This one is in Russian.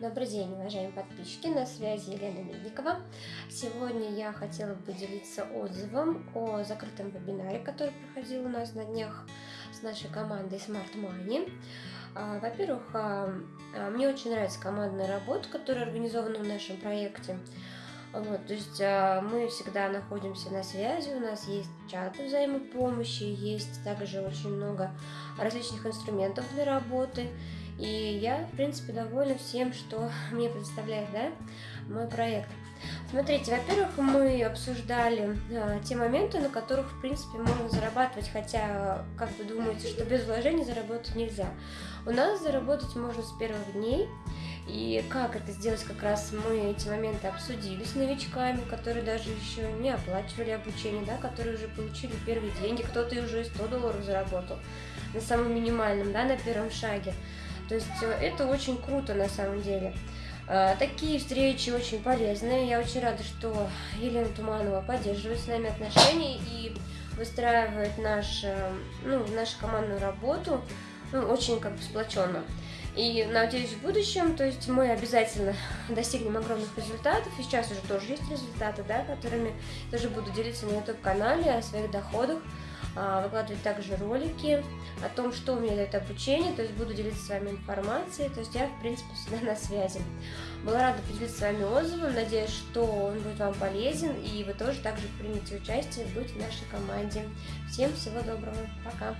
Добрый день, уважаемые подписчики, на связи Елена Медникова. Сегодня я хотела бы поделиться отзывом о закрытом вебинаре, который проходил у нас на днях с нашей командой Smart Money. А, во-первых, а, а, мне очень нравится командная работа, которая организована в нашем проекте. Вот, то есть мы всегда находимся на связи, у нас есть чаты взаимопомощи, есть также очень много различных инструментов для работы. И я, в принципе, довольна всем, что мне представляет да, мой проект. Смотрите, во-первых, мы обсуждали а, те моменты, на которых, в принципе, можно зарабатывать, хотя, как вы думаете, что без вложений заработать нельзя. У нас заработать можно с первых дней, и как это сделать, как раз мы эти моменты обсудили с новичками, которые даже еще не оплачивали обучение, да, которые уже получили первые деньги, кто-то и уже 100 долларов заработал на самом минимальном, да, на первом шаге. То есть э, это очень круто на самом деле. А, такие встречи очень полезные. Я очень рада, что Елена Туманова поддерживает с нами отношения и выстраивает наш, э, ну, нашу командную работу ну, очень как бы сплоченно. И надеюсь, в будущем, то есть мы обязательно достигнем огромных результатов. И сейчас уже тоже есть результаты, да, которыми тоже буду делиться на YouTube-канале о своих доходах. А, выкладывать также ролики о том, что у меня дает обучение, то есть буду делиться с вами информацией, то есть я, в принципе, всегда на связи. Была рада поделиться с вами отзывом, надеюсь, что он будет вам полезен, и вы тоже также примете участие, быть в нашей команде. Всем всего доброго, пока!